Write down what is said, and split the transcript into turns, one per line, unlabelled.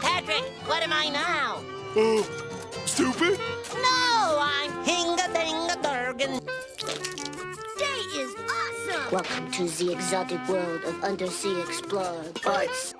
Patrick, what am I now?
Oh, stupid?
No, I'm Hinga Dinga Durgan.
Day is awesome!
Welcome to the exotic world of undersea explorer, Bart's.